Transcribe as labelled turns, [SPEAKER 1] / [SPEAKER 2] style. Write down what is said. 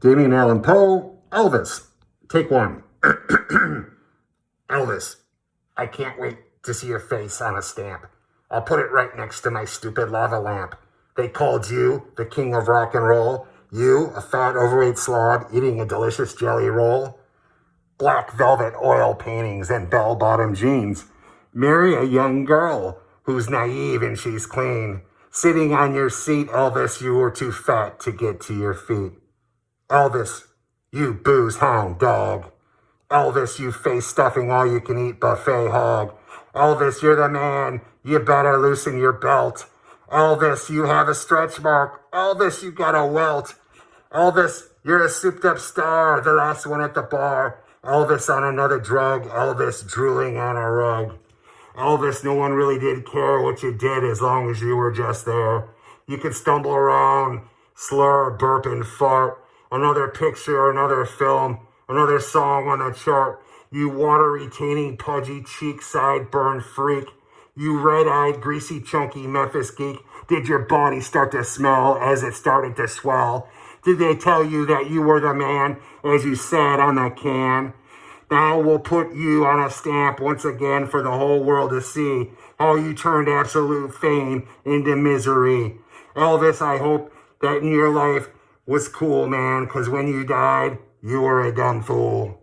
[SPEAKER 1] Damien Allen Poe, Elvis, take one. Elvis, I can't wait to see your face on a stamp. I'll put it right next to my stupid lava lamp. They called you the king of rock and roll. You, a fat, overweight slob, eating a delicious jelly roll. Black velvet oil paintings and bell-bottom jeans. Marry a young girl who's naive and she's clean. Sitting on your seat, Elvis, you were too fat to get to your feet. Elvis, you booze hound dog. Elvis, you face stuffing all you can eat buffet hog. Elvis, you're the man. You better loosen your belt. Elvis, you have a stretch mark. Elvis, you got a welt. Elvis, you're a souped up star, the last one at the bar. Elvis on another drug. Elvis drooling on a rug. Elvis, no one really did care what you did as long as you were just there. You could stumble around, slur, burp, and fart. Another picture, another film, another song on the chart. You water-retaining, pudgy cheek, sideburn freak. You red-eyed, greasy, chunky Memphis geek. Did your body start to smell as it started to swell? Did they tell you that you were the man as you sat on the can? Now we'll put you on a stamp once again for the whole world to see how you turned absolute fame into misery. Elvis, I hope that in your life was cool, man, because when you died, you were a dumb fool.